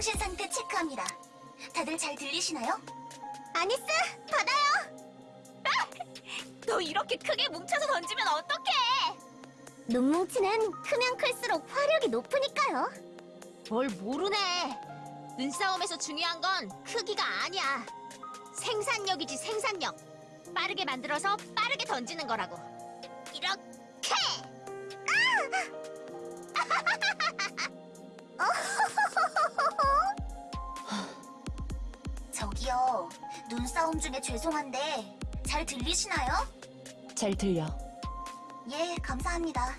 통신 상태 체크합니다. 다들 잘 들리시나요? 아니스, 받아요. 너 이렇게 크게 뭉쳐서 던지면 어떡해? 눈뭉치는 크면 클수록 화력이 높으니까요. 뭘 모르네. 눈싸움에서 중요한 건 크기가 아니야. 생산력이지 생산력. 빠르게 만들어서 빠르게 던지는 거라고. 이렇게. 저기요. 눈싸움 중에 죄송한데 잘 들리시나요? 잘 들려. 예, 감사합니다.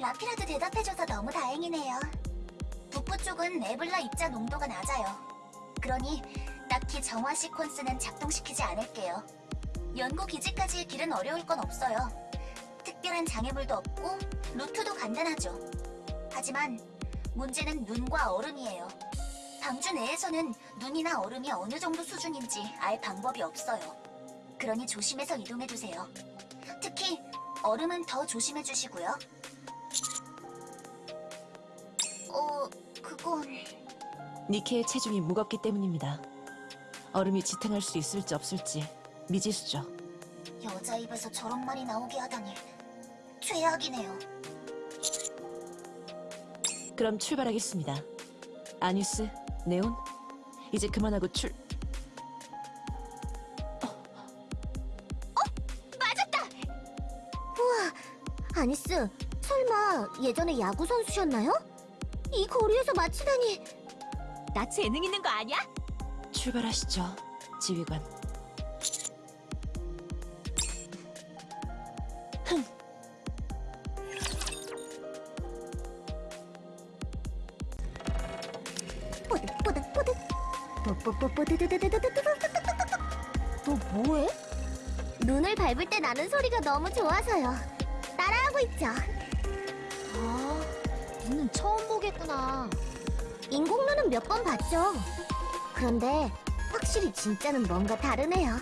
라피라도 대답해줘서 너무 다행이네요. 북부 쪽은 에블라 입자 농도가 낮아요. 그러니 딱히 정화 시퀀스는 작동시키지 않을게요. 연구 기지까지의 길은 어려울 건 없어요. 특별한 장애물도 없고 루트도 간단하죠. 하지만 문제는 눈과 얼음이에요. 방주 내에서는 눈이나 얼음이 어느 정도 수준인지 알 방법이 없어요. 그러니 조심해서 이동해주세요. 특히 얼음은 더 조심해 주시고요. 어, 그건 니케의 체중이 무겁기 때문입니다. 얼음이 지탱할 수 있을지 없을지 미지수죠. 여자 입에서 저런 말이 나오게 하다니 최악이네요. 그럼 출발하겠습니다. 아니스, 네온, 이제 그만하고 출... 아니스, 설마 예전에 야구 선수셨나요? 이 거리에서 마치다니. 나 재능 있는 거 아니야? 출발하시죠, 지휘관. 나는 소리가 너무 좋아서요. 따라하고 있죠. 아, 눈은 처음 보겠구나. 인공눈은 몇 번 봤죠. 그런데 확실히 진짜는 뭔가 다르네요.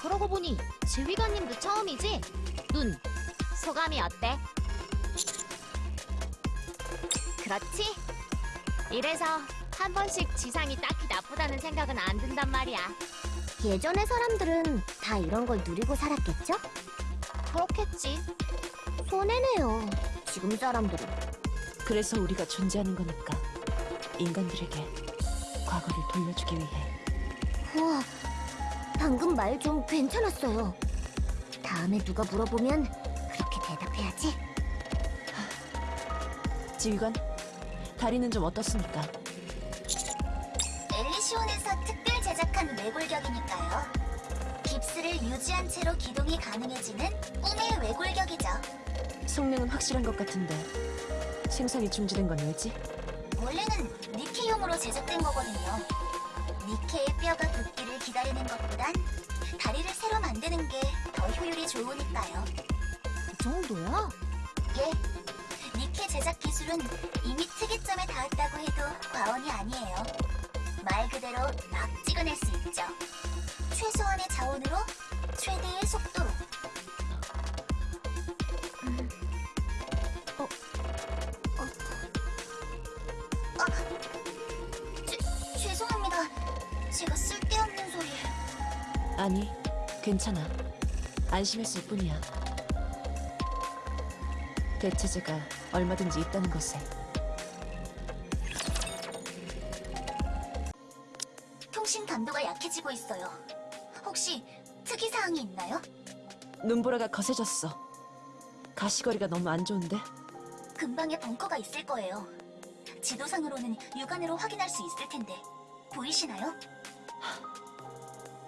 그러고 보니 지휘관님도 처음이지? 눈, 소감이 어때? 그렇지? 이래서 한 번씩 지상이 딱히 나쁘다는 생각은 안 든단 말이야. 예전의 사람들은 다 이런 걸 누리고 살았겠죠? 그렇겠지. 손해네요. 지금 사람들은. 그래서 우리가 존재하는 거니까. 인간들에게 과거를 돌려주기 위해. 우와, 방금 말 좀 괜찮았어요. 다음에 누가 물어보면 그렇게 대답해야지. 지휘관, 다리는 좀 어떻습니까? 외골격이니까요. 깁스를 유지한 채로 기동이 가능해지는 꿈의 외골격이죠. 성능은 확실한 것 같은데 생산이 중지된 건 왜지? 원래는 니케용으로 제작된 거거든요. 니케의 뼈가 돋기를 기다리는 것보단 다리를 새로 만드는 게 더 효율이 좋으니까요. 그 정도야? 예. 니케 제작 기술은 이미 특이점에 닿았다고 해도 과언이 아니에요. 말 그대로 막 찍어낼 수 있죠. 최소한의 자원으로 최대의 속도로. 음. 어, 어. 아, 죄, 죄송합니다. 제가 쓸데없는 소리. 아니, 괜찮아. 안심했을 뿐이야. 대체제가 얼마든지 있다는 것에 약해지고 있어요. 혹시 특이사항이 있나요? 눈보라가 거세졌어. 가시거리가 너무 안 좋은데? 근방에 벙커가 있을 거예요. 지도상으로는 육안으로 확인할 수 있을 텐데 보이시나요?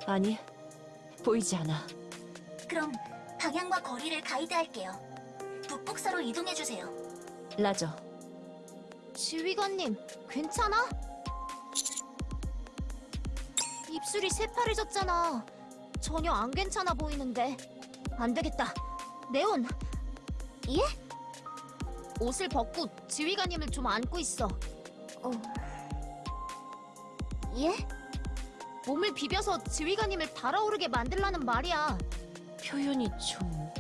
아니, 보이지 않아. 그럼 방향과 거리를 가이드할게요. 북북서로 이동해주세요. 라저, 지휘관님, 괜찮아? 입술이 새파래졌잖아. 전혀 안 괜찮아 보이는데. 안 되겠다. 네온. 예? 옷을 벗고 지휘관님을 좀 안고 있어. 어. 예? 몸을 비벼서 지휘관님을 달아오르게 만들라는 말이야. 표현이 좀...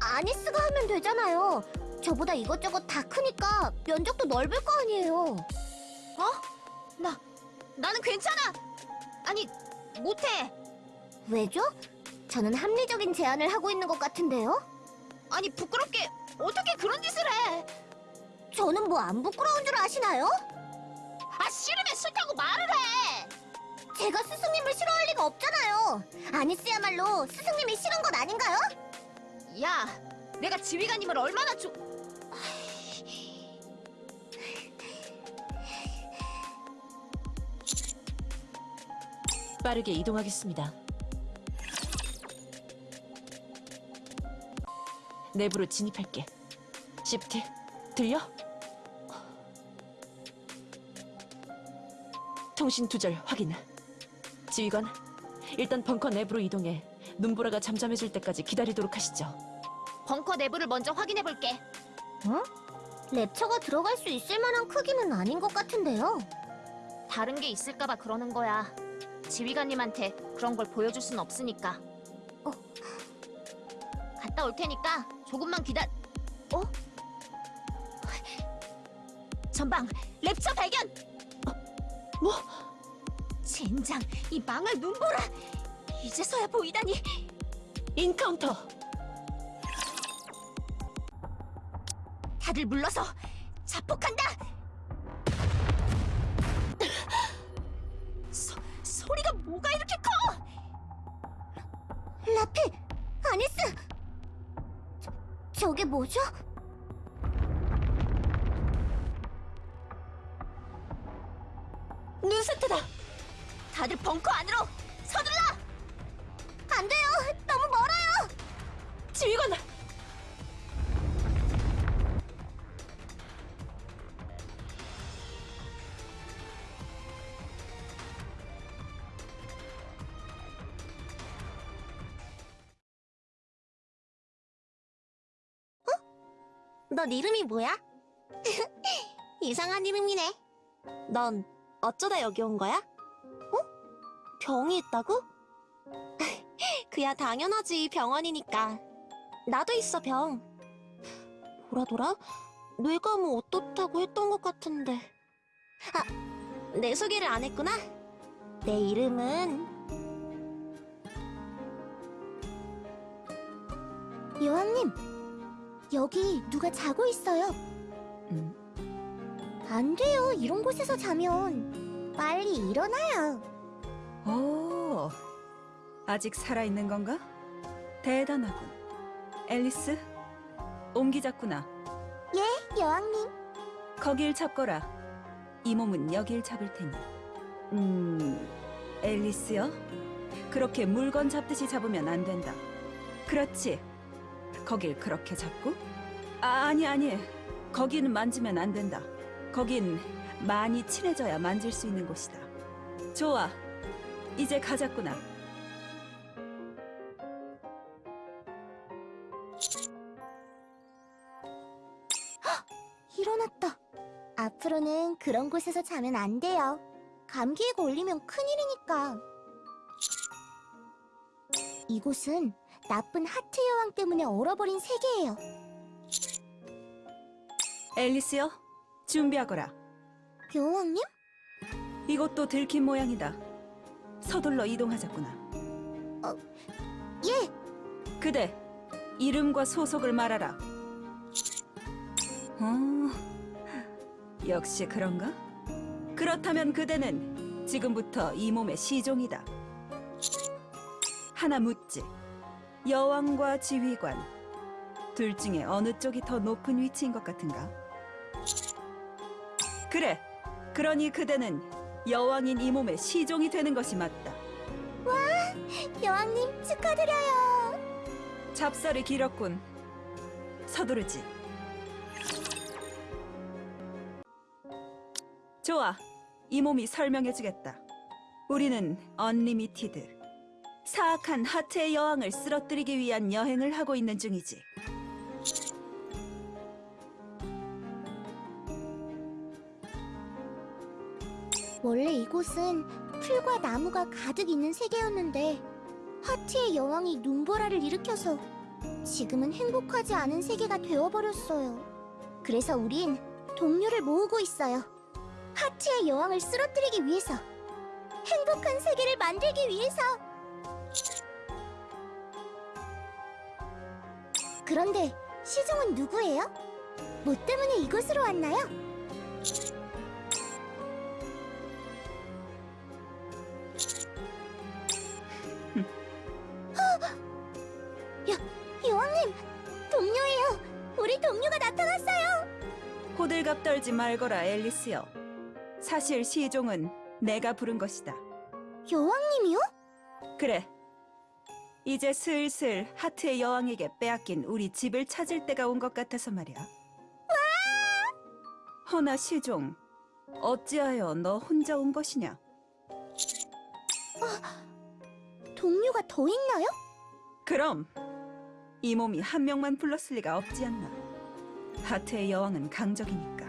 아니스가 하면 되잖아요. 저보다 이것저것 다 크니까 면적도 넓을 거 아니에요. 어? 나는 괜찮아. 아니, 못해. 왜죠? 저는 합리적인 제안을 하고 있는 것 같은데요? 아니, 부끄럽게 어떻게 그런 짓을 해? 저는 뭐 안 부끄러운 줄 아시나요? 아, 싫으면 싫다고 말을 해! 제가 스승님을 싫어할 리가 없잖아요. 아니스야말로 스승님이 싫은 건 아닌가요? 야, 내가 지휘관님을 얼마나 좋... 빠르게 이동하겠습니다. 내부로 진입할게. 시프트, 들려? 통신 두절 확인. 지휘관, 일단 벙커 내부로 이동해 눈보라가 잠잠해질 때까지 기다리도록 하시죠. 벙커 내부를 먼저 확인해 볼게. 어? 랩처가 들어갈 수 있을 만한 크기는 아닌 것 같은데요. 다른 게 있을까봐 그러는 거야. 지휘관님한테 그런 걸 보여줄 순 없으니까. 어. 갔다 올 테니까 조금만 기다. 어? 전방 랩처 발견. 어, 뭐? 젠장 이 망할 눈보라. 이제서야 보이다니. 인카운터! 다들 물러서 자폭한다. 저게 뭐죠? 넌 이름이 뭐야? 이상한 이름이네. 넌 어쩌다 여기 온 거야? 어? 병이 있다고? 그야 당연하지, 병원이니까. 나도 있어, 병. 보라돌아? 뇌가 뭐 어떻다고 했던 것 같은데. 아, 내 소개를 안 했구나? 내 이름은... 여왕님, 여기 누가 자고 있어요. 음, 안 돼요. 이런 곳에서 자면 빨리 일어나요. 오, 아직 살아있는 건가? 대단하군. 앨리스, 옮기자꾸나. 여왕님. 거길 잡거라. 이 몸은 여길 잡을 테니. 음, 앨리스요? 그렇게 물건 잡듯이 잡으면 안 된다. 그렇지. 거길 그렇게 잡고? 아, 아니, 아니. 거기는 만지면 안 된다. 거긴 많이 친해져야 만질 수 있는 곳이다. 좋아. 이제 가자꾸나. 일어났다. 앞으로는 그런 곳에서 자면 안 돼요. 감기에 걸리면 큰일이니까. 이곳은 나쁜 하트 여왕 때문에 얼어버린 세계예요. 앨리스요? 준비하거라. 여왕님? 이곳도 들킨 모양이다. 서둘러 이동하자꾸나. 예, 그대, 이름과 소속을 말하라. 어, 역시 그런가? 그렇다면 그대는 지금부터 이 몸의 시종이다. 하나 묻지. 여왕과 지휘관. 둘 중에 어느 쪽이 더 높은 위치인 것 같은가? 그래. 그러니 그대는 여왕인 이 몸의 시종이 되는 것이 맞다. 여왕님 축하드려요. 잡설이 길었군. 서두르지. 좋아. 이 몸이 설명해주겠다. 우리는 Unlimited. 사악한 하트의 여왕을 쓰러뜨리기 위한 여행을 하고 있는 중이지. 원래 이곳은 풀과 나무가 가득 있는 세계였는데 하트의 여왕이 눈보라를 일으켜서 지금은 행복하지 않은 세계가 되어버렸어요. 그래서 우린 동료를 모으고 있어요. 하트의 여왕을 쓰러뜨리기 위해서. 행복한 세계를 만들기 위해서. 그런데 시종은 누구예요? 뭐 때문에 이곳으로 왔나요? 여, 여왕님, 동료예요. 우리 동료가 나타났어요. 호들갑 떨지 말거라 앨리스여. 사실 시종은 내가 부른 것이다. 여왕님이요? 그래. 이제 슬슬 하트의 여왕에게 빼앗긴 우리 집을 찾을 때가 온 것 같아서 말이야. 허나 시종, 어찌하여 너 혼자 온 것이냐? 동료가 더 있나요? 그럼 이 몸이 한 명만 불렀을 리가 없지 않나. 하트의 여왕은 강적이니까.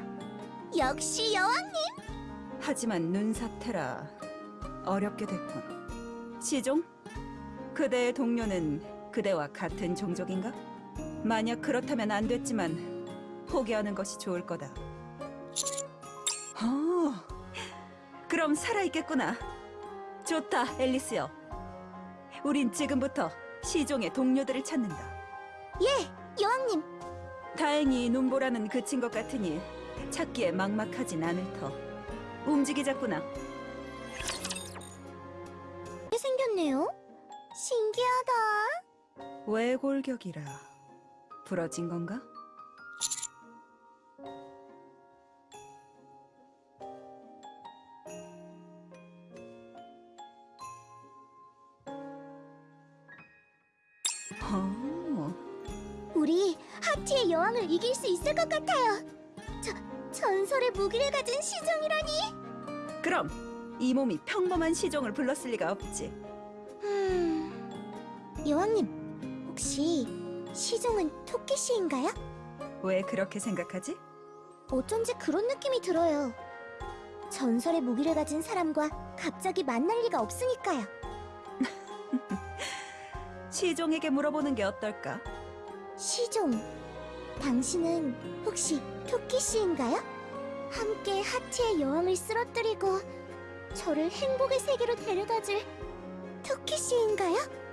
역시 여왕님. 하지만 눈사태라 어렵게 됐군. 시종, 그대의 동료는 그대와 같은 종족인가? 만약 그렇다면 안 됐지만 포기하는 것이 좋을 거다. 어, 그럼 살아있겠구나. 좋다, 앨리스요. 우린 지금부터 시종의 동료들을 찾는다. 예, 여왕님. 다행히 눈보라는 그친 것 같으니 찾기에 막막하진 않을 터. 움직이자꾸나. 게 생겼네요. 신기하다. 왜 골격이라 부러진 건가? 어, 우리 하티의 여왕을 이길 수 있을 것 같아요. 저, 전설의 무기를 가진 시종이라니. 그럼 이 몸이 평범한 시종을 불렀을 리가 없지. 음, 여왕님, 혹시 시종은 토끼씨인가요? 왜 그렇게 생각하지? 어쩐지 그런 느낌이 들어요. 전설의 무기를 가진 사람과 갑자기 만날 리가 없으니까요. 시종에게 물어보는 게 어떨까? 시종, 당신은 혹시 토끼씨인가요? 함께 하트의 여왕을 쓰러뜨리고 저를 행복의 세계로 데려다줄 토끼씨인가요?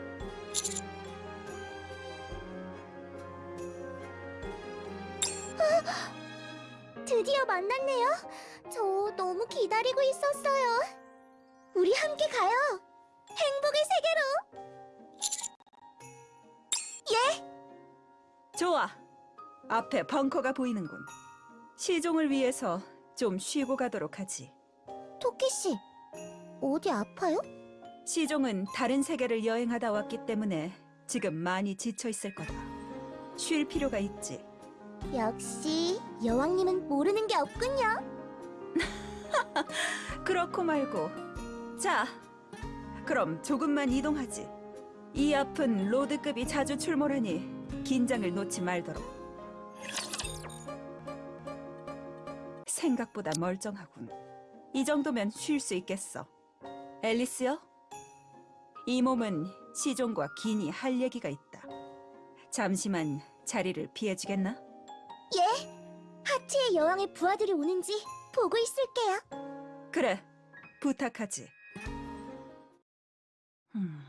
아, 드디어 만났네요. 저 너무 기다리고 있었어요. 우리 함께 가요. 행복의 세계로. 좋아. 앞에 벙커가 보이는군. 시종을 위해서 좀 쉬고 가도록 하지. 토끼 씨, 어디 아파요? 시종은 다른 세계를 여행하다 왔기 때문에 지금 많이 지쳐 있을 거다. 쉴 필요가 있지. 역시 여왕님은 모르는 게 없군요. 그렇고 말고. 자, 그럼 조금만 이동하지. 이 앞은 로드급이 자주 출몰하니 긴장을 놓지 말도록. 생각보다 멀쩡하군. 이 정도면 쉴 수 있겠어. 앨리스요? 이 몸은 시종과 긴이 할 얘기가 있다. 잠시만 자리를 피해주겠나? 예, 하트의 여왕의 부하들이 오는지 보고 있을게요. 그래, 부탁하지. 음.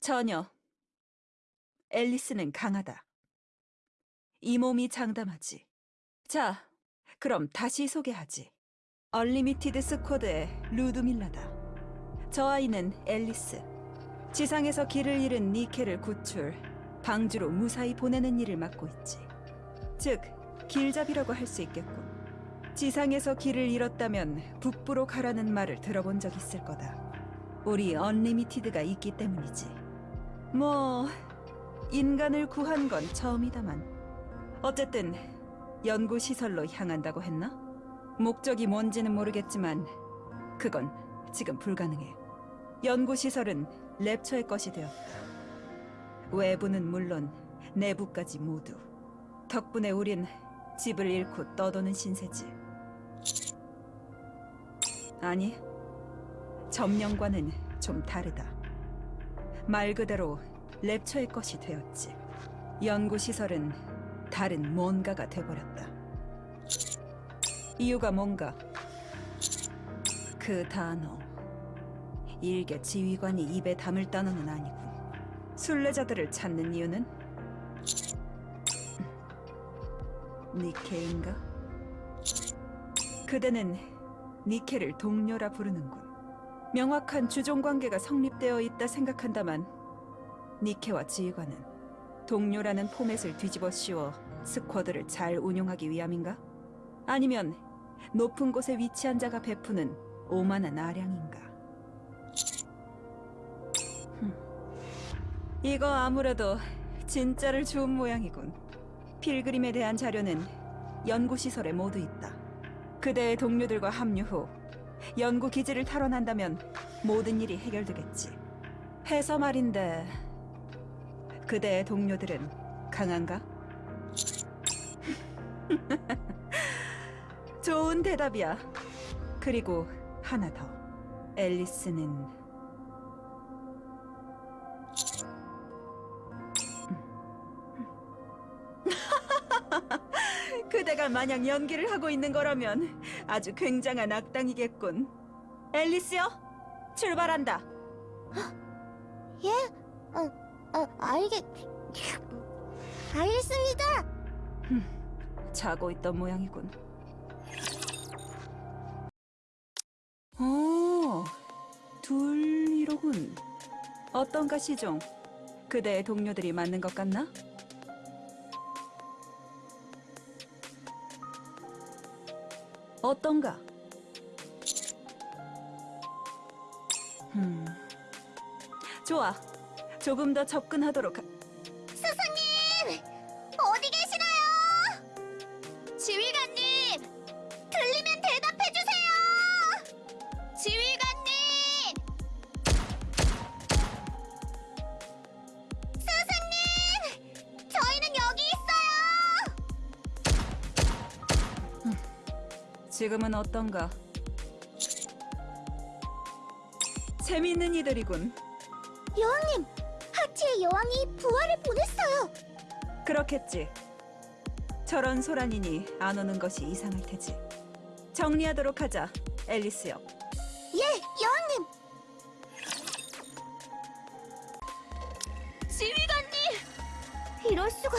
전혀. 앨리스는 강하다. 이 몸이 장담하지. 자, 그럼 다시 소개하지. Unlimited Squad의 루드밀라다. 저 아이는 앨리스. 지상에서 길을 잃은 니케를 구출, 방주로 무사히 보내는 일을 맡고 있지. 즉, 길잡이라고 할 수 있겠군. 지상에서 길을 잃었다면 북부로 가라는 말을 들어본 적 있을 거다. 우리 Unlimited가 있기 때문이지. 뭐 인간을 구한 건 처음이다만. 어쨌든 연구 시설로 향한다고 했나? 목적이 뭔지는 모르겠지만 그건 지금 불가능해. 연구 시설은 랩처의 것이 되었다. 외부는 물론 내부까지 모두. 덕분에 우린 집을 잃고 떠도는 신세지. 아니, 점령과는 좀 다르다. 말 그대로 랩처의 것이 되었지. 연구시설은 다른 뭔가가 돼버렸다. 이유가 뭔가? 그 단어. 일개 지휘관이 입에 담을 단어는 아니군. 순례자들을 찾는 이유는? 니케인가? 그대는 니케를 동료라 부르는군. 명확한 주종 관계가 성립되어 있다 생각한다만 니케와 지휘관은 동료라는 포맷을 뒤집어 씌워 스쿼드를 잘 운용하기 위함인가? 아니면 높은 곳에 위치한 자가 베푸는 오만한 아량인가? 흠. 이거 아무래도 진짜를 주운 모양이군. 필그림에 대한 자료는 연구시설에 모두 있다. 그대의 동료들과 합류 후 연구 기지를 탈환한다면 모든 일이 해결되겠지. 해서 말인데 그대의 동료들은 강한가? 좋은 대답이야. 그리고 하나 더. 앨리스는 그대가 만약 연기를 하고 있는 거라면 아주 굉장한 악당이겠군. 앨리스요, 출발한다. 아, 알겠... 알겠습니다. 자고 있던 모양이군. 군. 어떤가 시종? 그대의 동료들이 맞는 것 같나? 어떤가? 음, 좋아. 조금 더 접근하도록 하... 지금은 어떤가? 재밌는 이들이군. 여왕님! 하치의 여왕이 부활을 보냈어요! 그렇겠지. 저런 소란이니 안 오는 것이 이상할 테지. 정리하도록 하자, 앨리스요. 예, 여왕님! 지휘관님! 이럴 수가...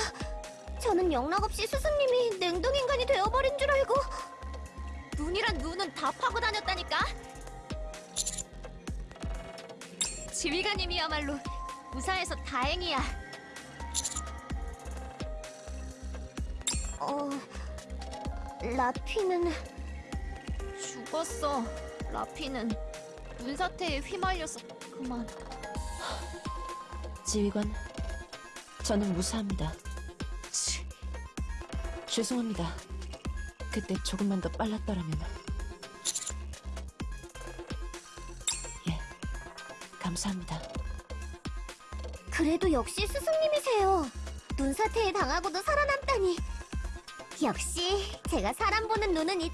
저는 영락없이 스승님이 냉동인간이 되어버린 줄 알고... 눈이란 눈은 다 파고 다녔다니까? 지휘관님이야말로 무사해서 다행이야. 어... 라피는... 죽었어. 라피는 눈사태에 휘말려서 그만. 지휘관, 저는 무사합니다. 죄송합니다. 그때 조금만 더 빨랐더라면. 예, 감사합니다. 그래도 역시 스승님이세요. 눈사태에 당하고도 살아남다니. 역시 제가 사람 보는 눈은 있...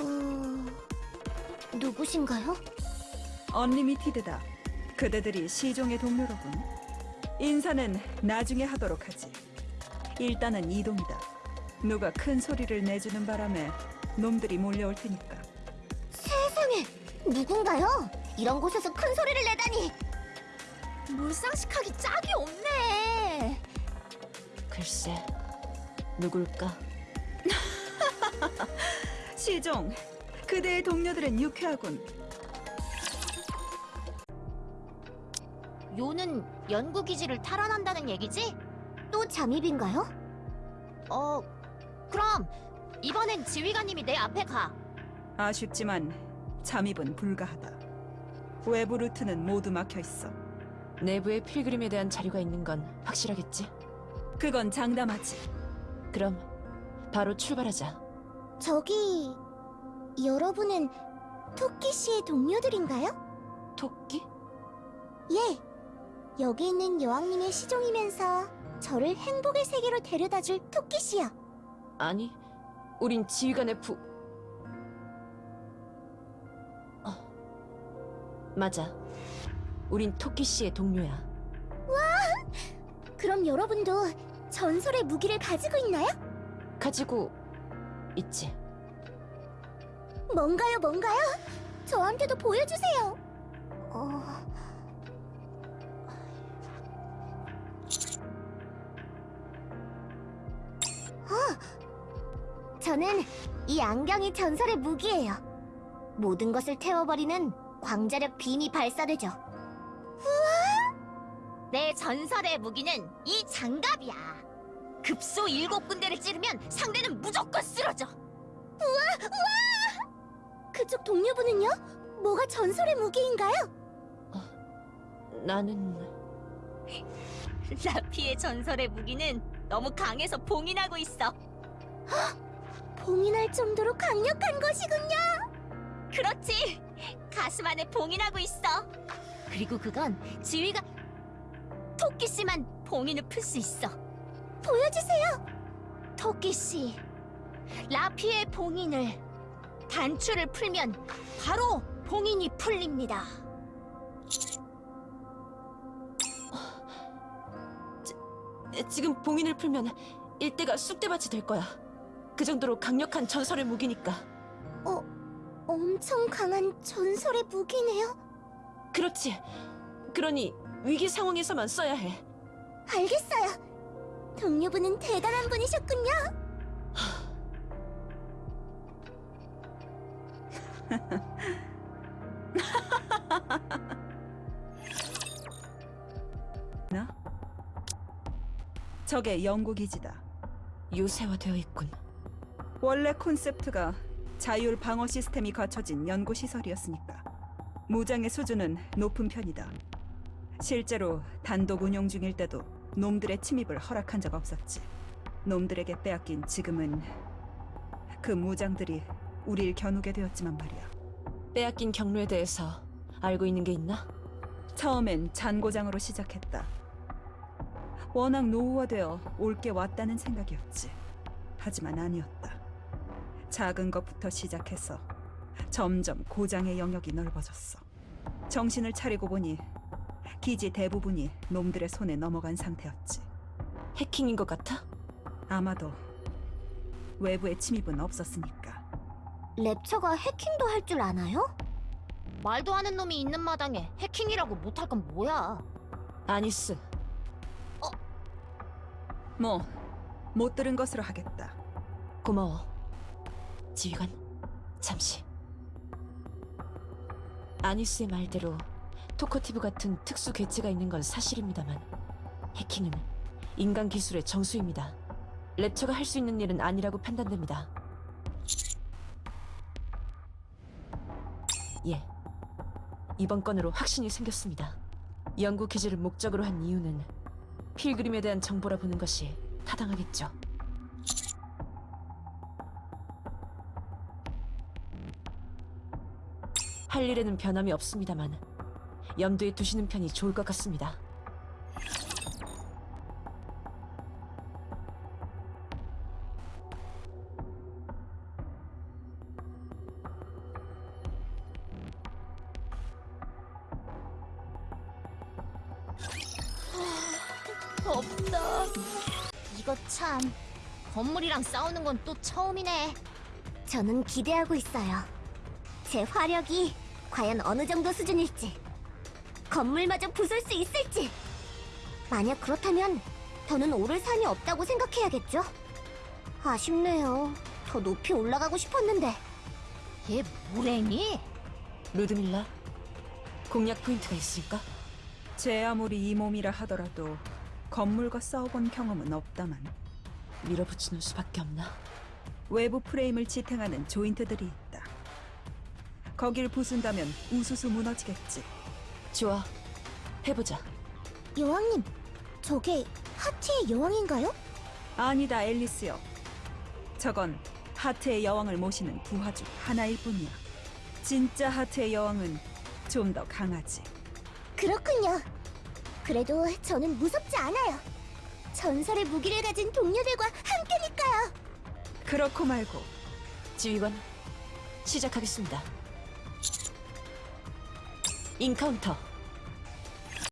어... 누구신가요? 언리미티드다. 그대들이 시종의 동료로군. 인사는 나중에 하도록 하지. 일단은 이동이다. 누가 큰 소리를 내주는 바람에 놈들이 몰려올 테니까. 세상에 누군가요? 이런 곳에서 큰 소리를 내다니. 물상식하기 짝이 없네. 글쎄, 누굴까? 시종, 그대의 동료들은 유쾌하군. 요는 연구 기지를 탈환한다는 얘기지? 또 잠입인가요? 어, 그럼 이번엔 지휘관님이 내 앞에 가. 아쉽지만 잠입은 불가하다. 외부 루트는 모두 막혀 있어. 내부에 필그림에 대한 자료가 있는 건 확실하겠지? 그건 장담하지. 그럼 바로 출발하자. 저기 여러분은 토끼 씨의 동료들인가요? 토끼? 예. 여기 있는 여왕님의 시종이면서 저를 행복의 세계로 데려다줄 토끼 씨요. 아니, 우린 지휘관의 부... 어, 맞아. 우린 토끼 씨의 동료야. 그럼 여러분도 전설의 무기를 가지고 있나요? 가지고 있지. 뭔가요, 뭔가요? 저한테도 보여주세요. 어... 저는 이 안경이 전설의 무기예요. 모든 것을 태워버리는 광자력 빔이 발사되죠. 우와! 내 전설의 무기는 이 장갑이야. 급소 일곱 군데를 찌르면 상대는 무조건 쓰러져. 그쪽 동료분은요? 뭐가 전설의 무기인가요? 나는 라피의 전설의 무기는 너무 강해서 봉인하고 있어. 봉인할 정도로 강력한 것이군요. 그렇지. 가슴 안에 봉인하고 있어. 그리고 그건 지휘가 토끼 씨만 봉인을 풀 수 있어. 보여주세요. 토끼 씨, 라피의 봉인을 단추를 풀면 바로 봉인이 풀립니다. 지금 봉인을 풀면 일대가 쑥대밭이 될 거야. 그 정도로 강력한 전설의 무기니까. 어, 엄청 강한 전설의 무기네요. 그렇지. 그러니 위기 상황에서만 써야 해. 알겠어요. 동료분은 대단한 분이셨군요. 나? 저게 연구 기지다. 요새화되어 있군. 원래 콘셉트가 자율 방어 시스템이 갖춰진 연구 시설이었으니까 무장의 수준은 높은 편이다. 실제로 단독 운영 중일 때도 놈들의 침입을 허락한 적 없었지. 놈들에게 빼앗긴 지금은 그 무장들이 우릴 겨누게 되었지만 말이야. 빼앗긴 경로에 대해서 알고 있는 게 있나? 처음엔 잔고장으로 시작했다. 워낙 노후화되어 올 게 왔다는 생각이었지. 하지만 아니었다. 작은 것부터 시작해서 점점 고장의 영역이 넓어졌어. 정신을 차리고 보니 기지 대부분이 놈들의 손에 넘어간 상태였지. 해킹인 것 같아? 아마도 외부의 침입은 없었으니까. 랩처가 해킹도 할 줄 아나요? 말도 하는 놈이 있는 마당에 해킹이라고 못할 건 뭐야? 아니스. 뭐, 못 들은 것으로 하겠다. 고마워. 지휘관, 잠시. 아니스의 말대로 토커티브 같은 특수 괴체가 있는 건 사실입니다만 해킹은 인간 기술의 정수입니다. 랩처가 할 수 있는 일은 아니라고 판단됩니다. 예. 이번 건으로 확신이 생겼습니다. 연구 기지를 목적으로 한 이유는 필그림에 대한 정보라 보는 것이 타당하겠죠. 할 일에는 변함이 없습니다만 염두에 두시는 편이 좋을 것 같습니다. 없다. 이거 참 건물이랑 싸우는 건 또 처음이네. 저는 기대하고 있어요. 제 화력이 과연 어느 정도 수준일지, 건물마저 부술 수 있을지. 만약 그렇다면 더는 오를 산이 없다고 생각해야겠죠. 아쉽네요. 더 높이 올라가고 싶었는데. 얘 뭐래니? 루드밀라, 공략 포인트가 있을까? 제 아무리 이 몸이라 하더라도 건물과 싸워본 경험은 없다만 밀어붙이는 수밖에 없나? 외부 프레임을 지탱하는 조인트들이 있다. 거길 부순다면 우수수 무너지겠지. 좋아, 해보자. 여왕님, 저게 하트의 여왕인가요? 아니다, 앨리스요. 저건 하트의 여왕을 모시는 부하 중 하나일 뿐이야. 진짜 하트의 여왕은 좀 더 강하지. 그렇군요. 그래도 저는 무섭지 않아요. 전설의 무기를 가진 동료들과 함께니까요. 그렇고 말고 지휘관, 시작하겠습니다. 인카운터.